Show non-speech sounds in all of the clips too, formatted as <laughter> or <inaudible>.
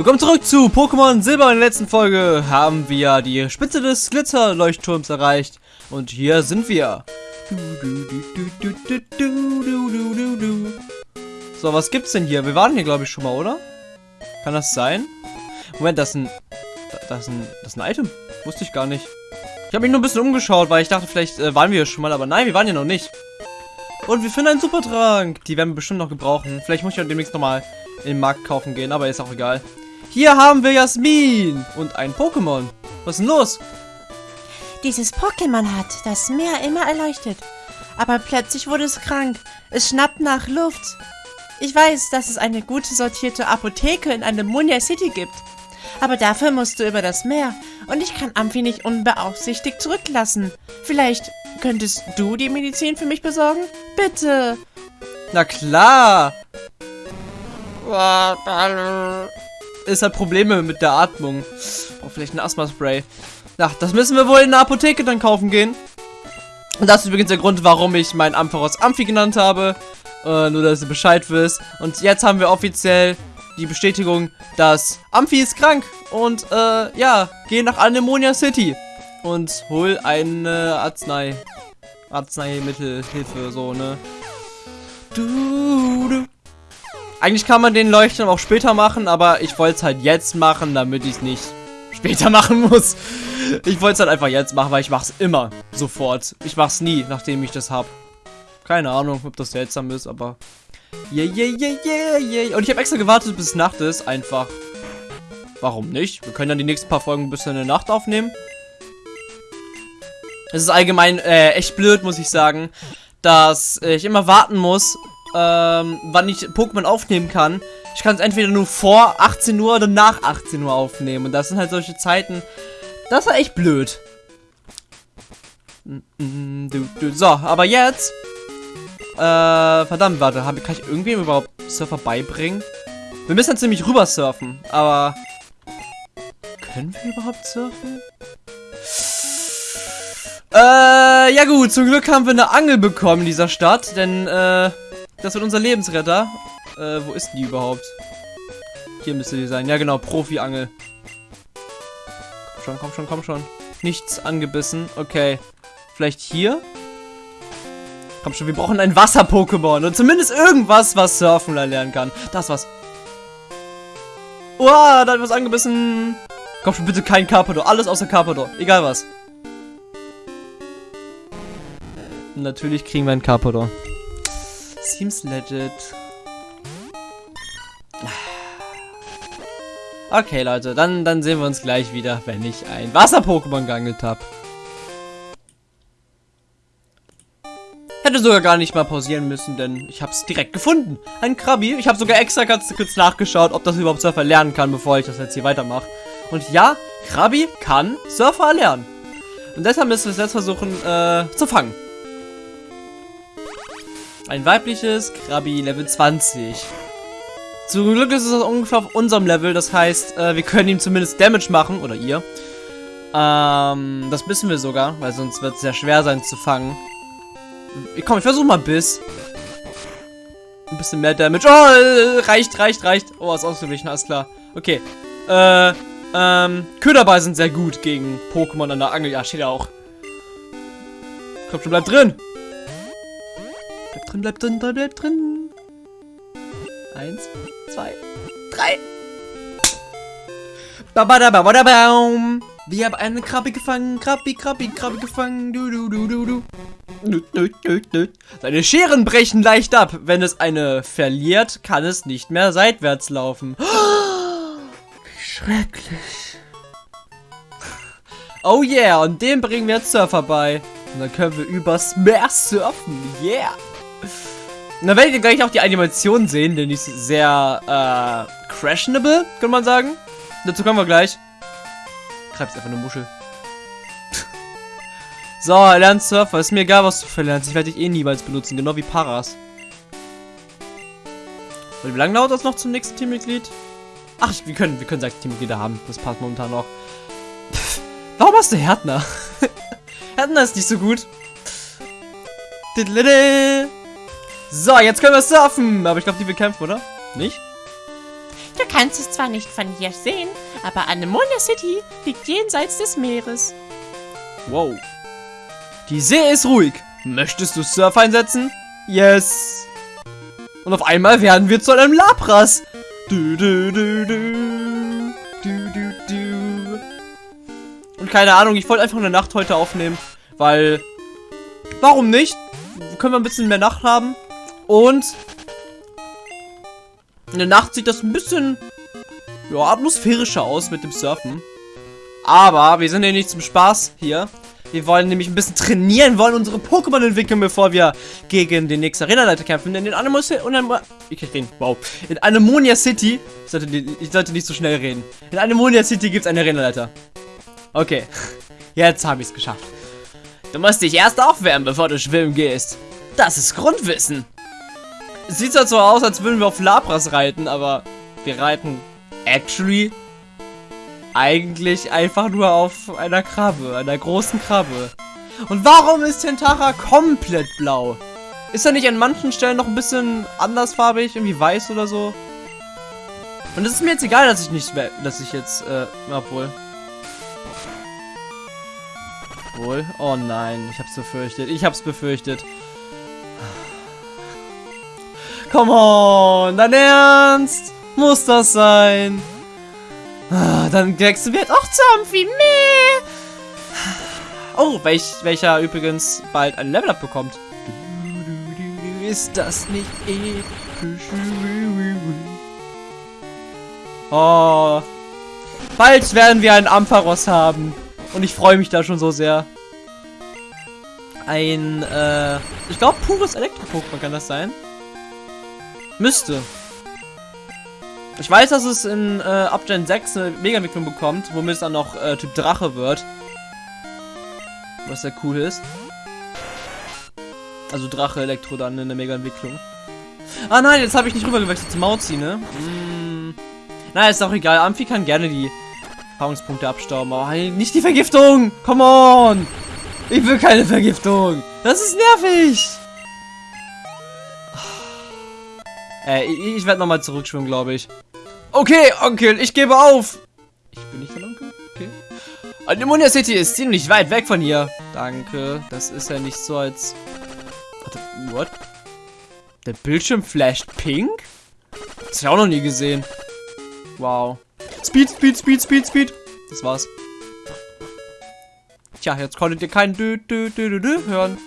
Willkommen zurück zu Pokémon Silber. In der letzten Folge haben wir die Spitze des Glitzerleuchtturms erreicht. Und hier sind wir. So, was gibt's denn hier? Wir waren hier, glaube ich, schon mal, oder? Kann das sein? Moment, das ist ein... Das ist ein, das ist ein Item. Wusste ich gar nicht. Ich habe mich nur ein bisschen umgeschaut, weil ich dachte, vielleicht äh, waren wir hier schon mal. Aber nein, wir waren hier noch nicht. Und wir finden einen Supertrank. Die werden wir bestimmt noch gebrauchen. Vielleicht muss ich demnächst nochmal in den Markt kaufen gehen, aber ist auch egal. Hier haben wir Jasmin und ein Pokémon. Was ist denn los? Dieses Pokémon hat das Meer immer erleuchtet. Aber plötzlich wurde es krank. Es schnappt nach Luft. Ich weiß, dass es eine gute sortierte Apotheke in Anemonia City gibt. Aber dafür musst du über das Meer. Und ich kann Amphi nicht unbeaufsichtigt zurücklassen. Vielleicht könntest du die Medizin für mich besorgen? Bitte. Na klar. Ist halt Probleme mit der Atmung. Oh, vielleicht ein Asthma-Spray. Ach, das müssen wir wohl in der Apotheke dann kaufen gehen. Und das ist übrigens der Grund, warum ich meinen Ampharos Amphi genannt habe. Äh, nur, dass ihr Bescheid wisst. Und jetzt haben wir offiziell die Bestätigung, dass Amphi ist krank. Und, äh, ja, geh nach Anemonia City. Und hol eine Arznei. Arzneimittelhilfe, so, ne? Du, du. Eigentlich kann man den Leuchtturm auch später machen, aber ich wollte es halt jetzt machen, damit ich es nicht später <laughs> machen muss. Ich wollte es halt einfach jetzt machen, weil ich mache es immer sofort. Ich mache es nie, nachdem ich das habe. Keine Ahnung, ob das seltsam ist, aber... Yeah, yeah, yeah, yeah, yeah. Und ich habe extra gewartet, bis Nacht ist, einfach. Warum nicht? Wir können dann die nächsten paar Folgen bis in der Nacht aufnehmen. Es ist allgemein äh, echt blöd, muss ich sagen, dass ich immer warten muss, ähm, wann ich Pokémon aufnehmen kann. Ich kann es entweder nur vor 18 Uhr oder nach 18 Uhr aufnehmen. Und das sind halt solche Zeiten. Das war echt blöd. So, aber jetzt. Äh, verdammt, warte. Kann ich irgendwem überhaupt Surfer beibringen? Wir müssen jetzt nämlich rüber surfen. Aber. Können wir überhaupt surfen? Äh, ja gut, zum Glück haben wir eine Angel bekommen in dieser Stadt, denn, äh, das wird unser Lebensretter. Äh, wo ist die überhaupt? Hier müsste die sein. Ja, genau, Profi-Angel. Komm schon, komm schon, komm schon. Nichts angebissen. Okay. Vielleicht hier? Komm schon, wir brauchen ein Wasser-Pokémon. Und zumindest irgendwas, was Surfen lernen kann. Das was. Uah, da hat was angebissen. Komm schon, bitte kein Carpador. Alles außer Carpador. Egal was. Natürlich kriegen wir einen Carpador. Seems legit. Okay, Leute, dann, dann sehen wir uns gleich wieder, wenn ich ein Wasser-Pokémon geangelt habe. Hätte sogar gar nicht mal pausieren müssen, denn ich habe es direkt gefunden. Ein Krabi. Ich habe sogar extra ganz kurz nachgeschaut, ob das überhaupt Surfer lernen kann, bevor ich das jetzt hier weitermache. Und ja, Krabi kann Surfer lernen. Und deshalb müssen wir es jetzt versuchen äh, zu fangen. Ein weibliches Krabi Level 20. Zum Glück ist es ungefähr auf unserem Level, das heißt, äh, wir können ihm zumindest Damage machen, oder ihr. Ähm, das wissen wir sogar, weil sonst wird es sehr schwer sein zu fangen. Komm, ich versuche mal Biss. Ein bisschen mehr Damage. Oh, äh, reicht, reicht, reicht. Oh, ist ausgeglichen, alles klar. Okay. Äh, ähm, Köderball sind sehr gut gegen Pokémon an der Angel. Ja, steht ja auch. Komm schon, bleib drin. Drin, bleib drin, bleib, drin. Eins, zwei, drei. Babadababadabaum. Wir haben eine Krabbe gefangen. Krabbi, Krabbi, Krabbe gefangen. Du, du, du, du, du. Seine Scheren brechen leicht ab. Wenn es eine verliert, kann es nicht mehr seitwärts laufen. Wie schrecklich. Oh yeah, und dem bringen wir jetzt Surfer bei. Und dann können wir übers Meer surfen. Yeah. Und dann werdet ihr gleich auch die Animation sehen, denn die ist sehr, äh, crashable, kann man sagen. Dazu kommen wir gleich. Greifst einfach eine Muschel. <laughs> so, er lernt Surfer. Ist mir egal, was du verlernst. Ich werde dich eh niemals benutzen, genau wie Paras. Und wie lange dauert das noch zum nächsten Teammitglied? Ach, wir können, wir können sechs Teammitglieder haben. Das passt momentan noch. Pff, warum hast du Härtner? <laughs> Härtner ist nicht so gut. So, jetzt können wir surfen. Aber ich glaube, die will kämpfen, oder? Nicht? Du kannst es zwar nicht von hier sehen, aber Anemonia City liegt jenseits des Meeres. Wow. Die See ist ruhig. Möchtest du Surf einsetzen? Yes. Und auf einmal werden wir zu einem Lapras. Du, du, du, du. Du, du, du. Und keine Ahnung, ich wollte einfach eine Nacht heute aufnehmen, weil... Warum nicht? Können wir ein bisschen mehr Nacht haben. Und... In der Nacht sieht das ein bisschen... Ja, atmosphärischer aus mit dem Surfen. Aber wir sind ja nicht zum Spaß hier. Wir wollen nämlich ein bisschen trainieren, wollen unsere Pokémon entwickeln, bevor wir gegen den nächsten Arena-Leiter kämpfen. In den Animus ich kann reden, wow. In Anemonia City, ich sollte, ich sollte nicht so schnell reden. In Anemonia City gibt es einen Arena-Leiter. Okay, <laughs> jetzt habe ich es geschafft. Du musst dich erst aufwärmen, bevor du schwimmen gehst. Das ist Grundwissen. Sieht zwar so aus, als würden wir auf Labras reiten, aber wir reiten actually eigentlich einfach nur auf einer Krabbe, einer großen Krabbe. Und warum ist Tentara komplett blau? Ist er nicht an manchen Stellen noch ein bisschen andersfarbig, irgendwie weiß oder so? Und es ist mir jetzt egal, dass ich nicht, dass ich jetzt, äh, obwohl. Wohl? Oh nein, ich hab's befürchtet. Ich hab's befürchtet. Come on, dein Ernst? Muss das sein? Ah, dann wechseln wir auch zu Amphi. Meh. Oh, welch, welcher übrigens bald ein Level-Up bekommt. Ist das nicht episch? Oh. Bald werden wir einen Ampharos haben. Und ich freue mich da schon so sehr. Ein, äh, ich glaube, pures Elektro-Pokémon kann das sein. Müsste. Ich weiß, dass es in äh, Gen 6 eine Mega-Entwicklung bekommt, womit es dann noch äh, Typ Drache wird. Was sehr cool ist. Also Drache, Elektro dann in der Mega-Entwicklung. Ah nein, jetzt habe ich nicht rübergewechselt zu Mauzi, ne? Mm. Na, ist auch egal. Amphi kann gerne die Erfahrungspunkte abstauben, aber nicht die Vergiftung! Come on! Ich will keine Vergiftung! Das ist nervig! Äh, ich, ich werde nochmal zurückschwimmen, glaube ich. Okay, Onkel, ich gebe auf. Ich bin nicht dein Onkel? Okay. Anemonia City ist ziemlich weit weg von hier. Danke. Das ist ja nicht so als... What? Der Bildschirm flasht pink? Das habe ich auch noch nie gesehen. Wow. Speed, Speed, Speed, Speed, Speed. Das war's. Tja, jetzt konntet ihr kein Dü, Dü, Dü, Dü, Dü hören.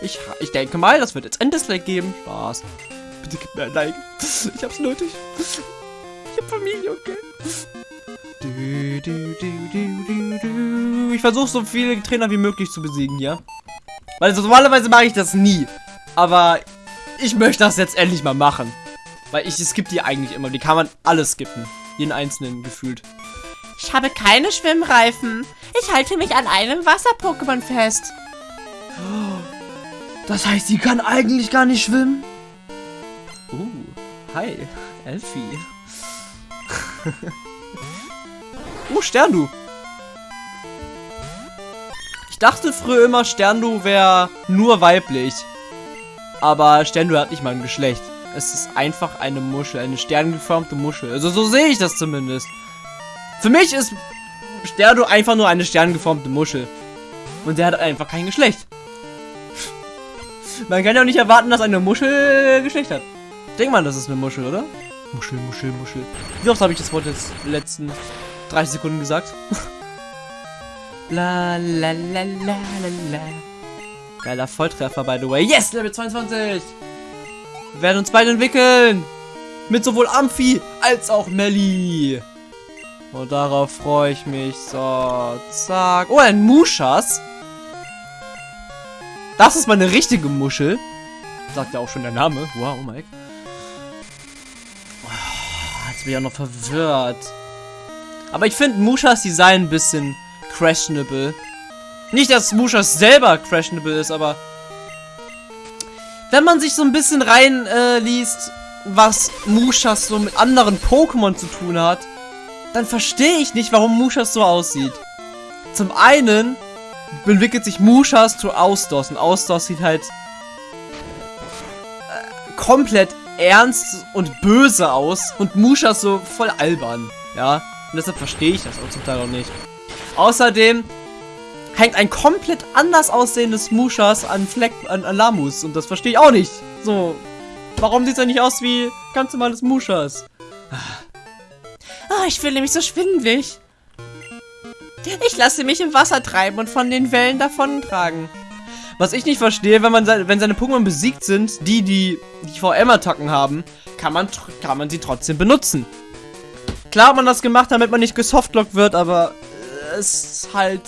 Ich, ich denke mal, das wird jetzt ein Dislike geben. Spaß. Bitte gib mir ein Like. Ich hab's nötig. Ich hab Familie, okay? Du, du, du, ich versuche so viele Trainer wie möglich zu besiegen, ja? Weil normalerweise mache ich das nie. Aber ich möchte das jetzt endlich mal machen. Weil ich skippe die eigentlich immer. Die kann man alles skippen. Jeden einzelnen gefühlt. Ich habe keine Schwimmreifen. Ich halte mich an einem Wasser-Pokémon fest. Das heißt, sie kann eigentlich gar nicht schwimmen? Hi, Elfie. <laughs> oh, Sterndu. Ich dachte früher immer, Sterndu wäre nur weiblich. Aber Sterndu hat nicht mal ein Geschlecht. Es ist einfach eine Muschel, eine sterngeformte Muschel. Also so sehe ich das zumindest. Für mich ist Sterndu einfach nur eine sterngeformte Muschel. Und der hat einfach kein Geschlecht. Man kann ja auch nicht erwarten, dass eine Muschel Geschlecht hat. Denkt man, das ist eine Muschel, oder? Muschel, Muschel, Muschel. Wie oft habe ich das Wort jetzt letzten 30 Sekunden gesagt? <laughs> la la la la la la. Geiler Volltreffer, by the way. Yes, Level 22. Wir werden uns beide entwickeln. Mit sowohl Amphi als auch Melli. Und darauf freue ich mich. So, zack. Oh, ein Muschas. Das ist meine richtige Muschel. Sagt ja auch schon der Name. Wow, Mike. Jetzt bin ich auch noch verwirrt. Aber ich finde Mushas Design ein bisschen questionable. Nicht, dass Mushas selber questionable ist, aber... Wenn man sich so ein bisschen reinliest, äh, was Mushas so mit anderen Pokémon zu tun hat, dann verstehe ich nicht, warum Mushas so aussieht. Zum einen entwickelt sich Mushas zu Ausdos und Ausdos sieht halt äh, komplett ernst und böse aus und Musha so voll albern. Ja, und deshalb verstehe ich das auch zum Teil auch nicht. Außerdem hängt ein komplett anders aussehendes Mushas an Fleck, an, an Lamus und das verstehe ich auch nicht. So, warum sieht er nicht aus wie ganz normales Mushas? Oh, ich fühle mich so schwindelig. Ich lasse mich im Wasser treiben und von den Wellen davontragen. Was ich nicht verstehe, wenn man seine, wenn seine Pokémon besiegt sind, die, die die VM-Attacken haben, kann man, kann man sie trotzdem benutzen. Klar hat man das gemacht, damit man nicht gesoftlockt wird, aber es ist halt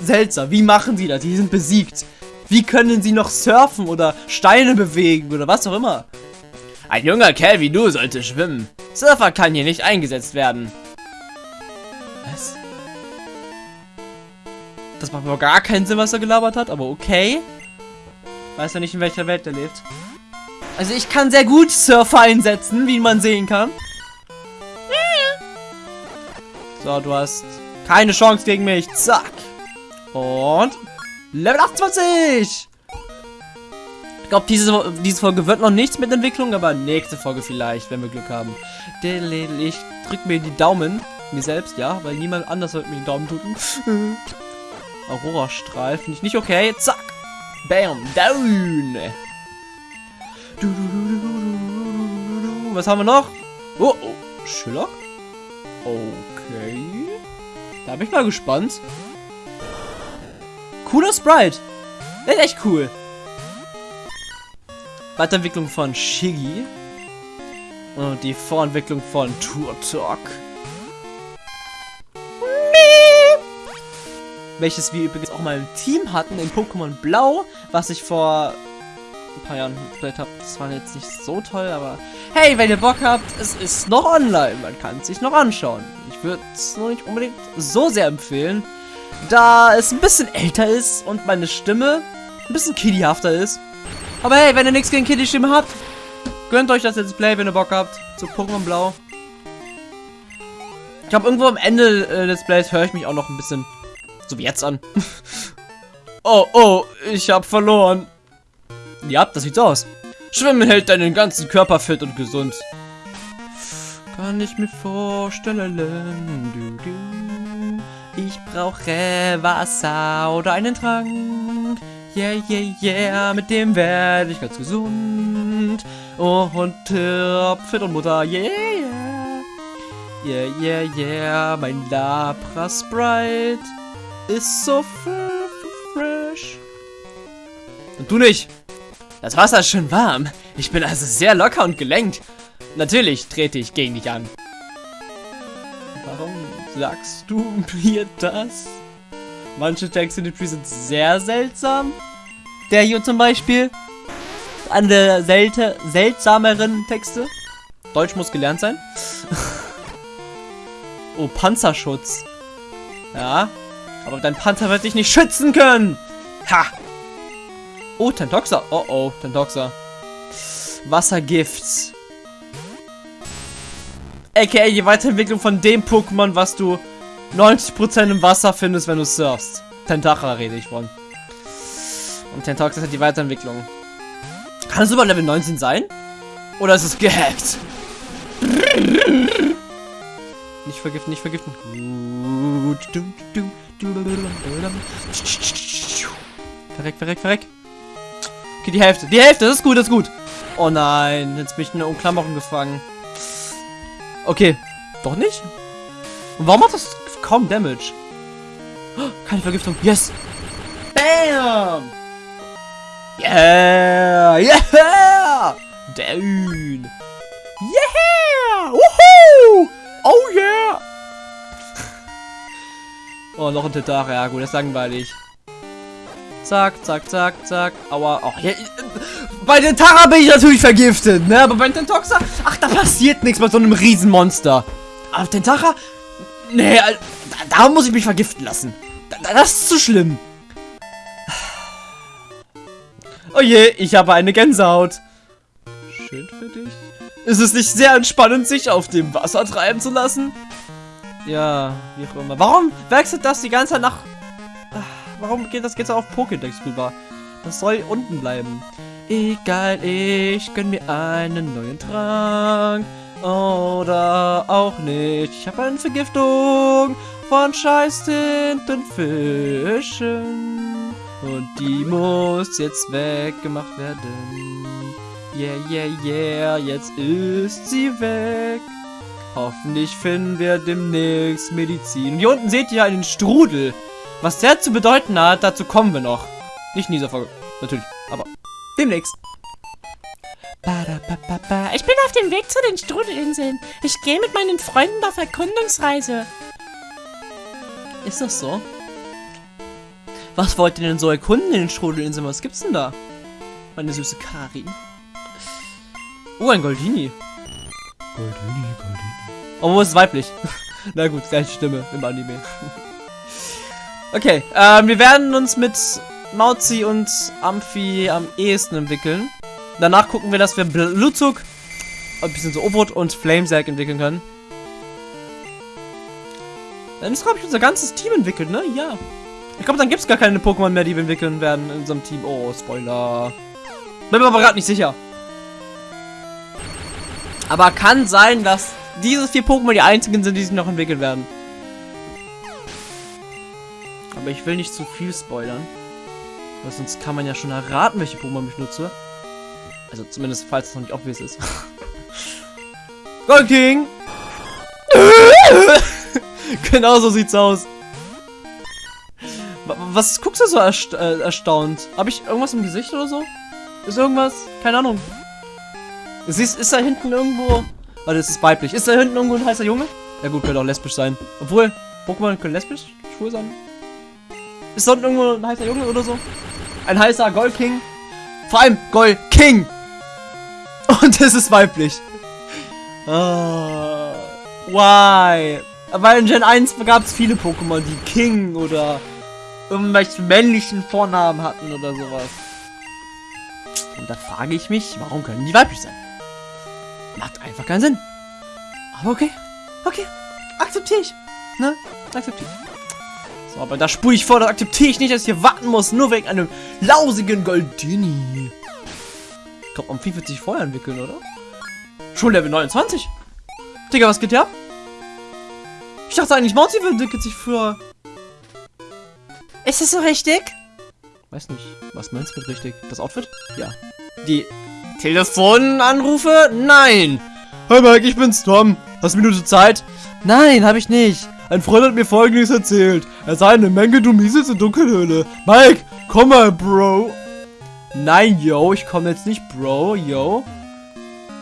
seltsam. Wie machen sie das? Die sind besiegt. Wie können sie noch surfen oder Steine bewegen oder was auch immer? Ein junger Kerl wie du sollte schwimmen. Surfer kann hier nicht eingesetzt werden. Was? Das macht aber gar keinen Sinn, was er gelabert hat, aber okay. Weiß ja nicht, in welcher Welt er lebt. Also ich kann sehr gut Surfer einsetzen, wie man sehen kann. So, du hast keine Chance gegen mich. Zack. Und Level 28. Ich glaube, diese, diese Folge wird noch nichts mit Entwicklung, aber nächste Folge vielleicht, wenn wir Glück haben. Ich drück mir die Daumen. Mir selbst, ja, weil niemand anders wird mir die Daumen drücken. Aurora-Strahl finde ich nicht okay. Zack. Bam. Down. Was haben wir noch? Oh, oh. Schiller? Okay. Da bin ich mal gespannt. Cooler Sprite. Der ist echt cool. Weiterentwicklung von Shiggy. Und die Vorentwicklung von Turtok. Welches wir übrigens auch mal im Team hatten in Pokémon Blau, was ich vor ein paar Jahren gespielt habe. Das war jetzt nicht so toll, aber hey, wenn ihr Bock habt, es ist noch online. Man kann es sich noch anschauen. Ich würde es noch nicht unbedingt so sehr empfehlen, da es ein bisschen älter ist und meine Stimme ein bisschen kiddyhafter ist. Aber hey, wenn ihr nichts gegen Kiddie-Stimme habt, gönnt euch das Let's Play, wenn ihr Bock habt, zu Pokémon Blau. Ich glaube, irgendwo am Ende äh, des Plays höre ich mich auch noch ein bisschen so wie jetzt an. <laughs> oh, oh, ich hab verloren. Ja, das sieht so aus. Schwimmen hält deinen ganzen Körper fit und gesund. Kann ich mir vorstellen, du, du. Ich brauche Wasser oder einen Trank. Yeah, yeah, yeah, mit dem werde ich ganz gesund. Oh, und äh, fit und Mutter, yeah, yeah. Yeah, yeah, yeah, mein Labra Sprite ist so fresh. Und du nicht. Das Wasser ist schön warm. Ich bin also sehr locker und gelenkt. Natürlich trete ich gegen dich an. Warum sagst du mir das? Manche Texte in den Tree sind sehr seltsam. Der hier zum Beispiel. Eine der selte seltsameren Texte. Deutsch muss gelernt sein. <laughs> oh, Panzerschutz. Ja, aber dein Panzer wird dich nicht schützen können. Ha! Oh, Tentoxa. Oh, oh, Tentoxa. Wassergift. A.k.a. die Weiterentwicklung von dem Pokémon, was du 90% im Wasser findest, wenn du surfst. Tentacha rede ich von. Und Tentoxa hat die Weiterentwicklung. Kann es über Level 19 sein? Oder ist es gehackt? Nicht vergiften, nicht vergiften. Gut. Verreck, verreck, verreck. Okay, die Hälfte. Die Hälfte, das ist gut, das ist gut. Oh nein, jetzt bin ich in eine Umklammerung gefangen. Okay, doch nicht? Und warum macht das kaum Damage? Oh, keine Vergiftung. Yes! Bam! Yeah! Yeah! Down! Yeah! Woohoo! Oh yeah! Oh, noch ein Tentache. Ja, gut, das ist langweilig. Zack, zack, zack, zack. Aua. Oh, ja, bei den Tara bin ich natürlich vergiftet, ne? Aber bei den Tentoxa, ach, da passiert nichts bei so einem Riesenmonster. Aber Tentacha, nee, da, da, muss ich mich vergiften lassen. Da, das ist zu schlimm. Oh je, ich habe eine Gänsehaut. Schön für dich. Ist es nicht sehr entspannend, sich auf dem Wasser treiben zu lassen? Ja, wie auch immer. Warum wechselt das die ganze Zeit nach... Warum geht das jetzt auf Pokédex rüber? Das soll unten bleiben. Egal, ich gönn mir einen neuen Trank. Oder auch nicht. Ich habe eine Vergiftung von scheiß Tintenfischen. Und die muss jetzt weggemacht werden. Yeah, yeah, yeah, jetzt ist sie weg. Hoffentlich finden wir demnächst Medizin. Hier unten seht ihr einen Strudel. Was der zu bedeuten hat, dazu kommen wir noch. Nicht in dieser Folge, natürlich, aber demnächst. Ich bin auf dem Weg zu den Strudelinseln. Ich gehe mit meinen Freunden auf Erkundungsreise. Ist das so? Was wollt ihr denn so erkunden in den Strudelinseln? Was gibt's denn da? Meine süße Kari. Oh, ein Goldini. Goldini, Goldini. Oh, wo ist es weiblich? <laughs> Na gut, gleiche Stimme im Anime. <laughs> okay, ähm, wir werden uns mit Mauzi und Amphi am ehesten entwickeln. Danach gucken wir, dass wir Blutzug, ein bisschen so Obot und Flamesack entwickeln können. Dann ist, glaube ich, unser ganzes Team entwickelt, ne? Ja. Ich glaube, dann gibt es gar keine Pokémon mehr, die wir entwickeln werden in unserem Team. Oh, Spoiler. Bin mir aber gerade nicht sicher. Aber kann sein, dass diese vier Pokémon die einzigen sind, die sich noch entwickeln werden. Aber ich will nicht zu viel spoilern. Weil sonst kann man ja schon erraten, welche Pokémon ich nutze. Also zumindest, falls es noch nicht obvious ist. <laughs> Gold King! <laughs> genau so sieht's aus. Was guckst du so ersta äh, erstaunt? Habe ich irgendwas im Gesicht oder so? Ist irgendwas? Keine Ahnung. Siehst, ist da hinten irgendwo... Warte, das ist weiblich. Ist da hinten irgendwo ein heißer Junge? Ja gut, könnte auch lesbisch sein. Obwohl, Pokémon können lesbisch schwul sein. Ist da unten irgendwo ein heißer Junge oder so? Ein heißer Gold King. Vor allem Gold King. <laughs> Und es ist weiblich. Oh, why? Weil in Gen 1 gab es viele Pokémon, die King oder irgendwelche männlichen Vornamen hatten oder sowas. Und da frage ich mich, warum können die weiblich sein? Macht einfach keinen Sinn. Aber okay. Okay. Akzeptiere ich. Ne? Akzeptiere ich. So, aber da spule ich vor, das akzeptiere ich nicht, dass ich hier warten muss, nur wegen einem lausigen Goldini. Ich glaube, Amphi wird sich vorher entwickeln, oder? Schon Level 29? Digga, was geht hier ab? Ich dachte eigentlich, Mauzi entwickelt sich früher. Ist das so richtig? Weiß nicht. Was meinst du mit richtig? Das Outfit? Ja. Die Telefonanrufe? Nein. Hi Mike, ich bin's Tom. Hast du eine Minute Zeit? Nein, habe ich nicht. Ein Freund hat mir folgendes erzählt. Er sei eine Menge Dumieses in Dunkelhöhle. Mike, komm mal, Bro. Nein, yo, ich komme jetzt nicht, Bro, yo.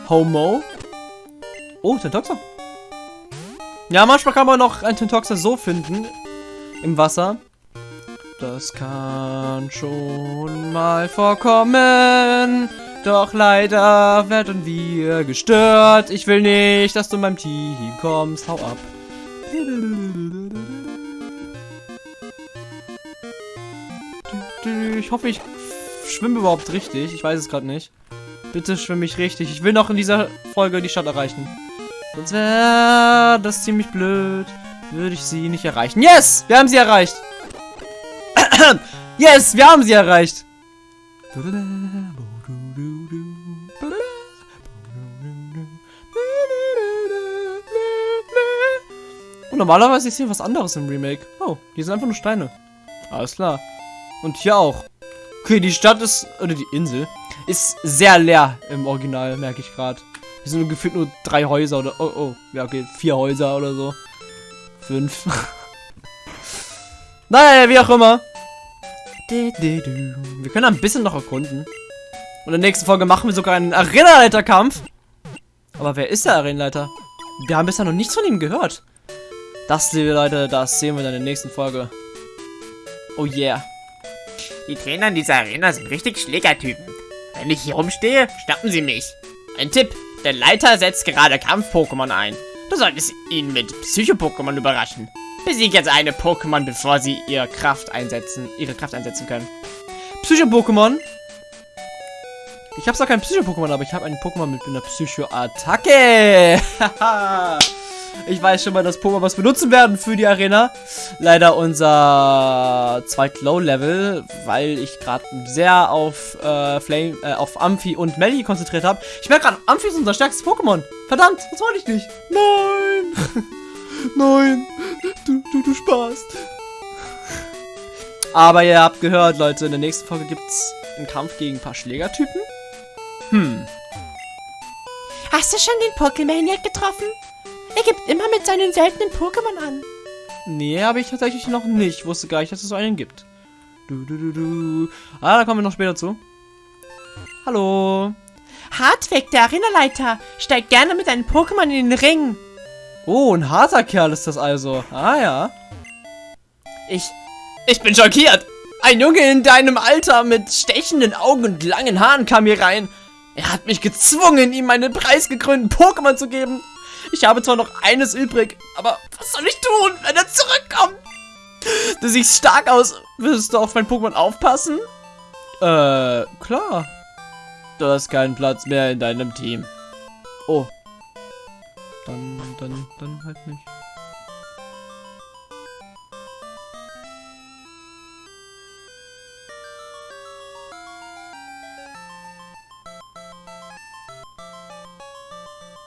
Homo. Oh, Tentoxer. Ja, manchmal kann man noch einen Tentoxer so finden. Im Wasser. Das kann schon mal vorkommen. Doch leider werden wir gestört. Ich will nicht, dass du in meinem Team kommst. Hau ab. Ich hoffe, ich schwimme überhaupt richtig. Ich weiß es gerade nicht. Bitte schwimme ich richtig. Ich will noch in dieser Folge die Stadt erreichen. Sonst wäre das ziemlich blöd. Würde ich sie nicht erreichen. Yes! Wir haben sie erreicht. <clears throat> yes! Wir haben sie erreicht. Normalerweise ist hier was anderes im Remake. Oh, hier sind einfach nur Steine. Alles klar. Und hier auch. Okay, die Stadt ist, oder die Insel, ist sehr leer im Original, merke ich gerade. Hier sind gefühlt nur drei Häuser oder, oh, oh, ja, okay, vier Häuser oder so. Fünf. <laughs> naja, wie auch immer. Wir können ein bisschen noch erkunden. Und in der nächsten Folge machen wir sogar einen Arenaleiterkampf. Aber wer ist der Arenaleiter? Wir haben bisher noch nichts von ihm gehört. Das, liebe Leute, das sehen wir dann in der nächsten Folge. Oh yeah. Die Trainer in dieser Arena sind richtig Schlägertypen. Wenn ich hier rumstehe, schnappen sie mich. Ein Tipp, der Leiter setzt gerade Kampf-Pokémon ein. Du solltest ihn mit Psycho-Pokémon überraschen. Besieg jetzt eine Pokémon, bevor sie ihre Kraft einsetzen, ihre Kraft einsetzen können. Psycho-Pokémon? Ich habe zwar kein Psycho-Pokémon, aber ich habe ein Pokémon mit einer Psycho-Attacke. <laughs> Ich weiß schon mal, dass Pokémon was benutzen werden für die Arena. Leider unser zweit Low-Level, weil ich gerade sehr auf äh, Flame, äh, auf Amphi und Melly konzentriert habe. Ich merke gerade, Amphi ist unser stärkstes Pokémon. Verdammt, das wollte ich nicht. Nein. <laughs> Nein. Du, du, du sparst. Aber ihr habt gehört, Leute, in der nächsten Folge gibt's einen Kampf gegen ein paar Schlägertypen. Hm. Hast du schon den Pokémaniac getroffen? Er gibt immer mit seinen seltenen Pokémon an. Nee, habe ich tatsächlich noch nicht. Ich wusste gar nicht, dass es so einen gibt. Du, du, du, du. Ah, da kommen wir noch später zu. Hallo. Hartwig, der Arenaleiter, steigt gerne mit seinen Pokémon in den Ring. Oh, ein harter Kerl ist das also. Ah ja. Ich. Ich bin schockiert. Ein Junge in deinem Alter mit stechenden Augen und langen Haaren kam hier rein. Er hat mich gezwungen, ihm meine preisgekrönten Pokémon zu geben. Ich habe zwar noch eines übrig, aber was soll ich tun, wenn er zurückkommt? Du siehst stark aus. Willst du auf mein Pokémon aufpassen? Äh, klar. Du hast keinen Platz mehr in deinem Team. Oh. Dann, dann, dann halt nicht.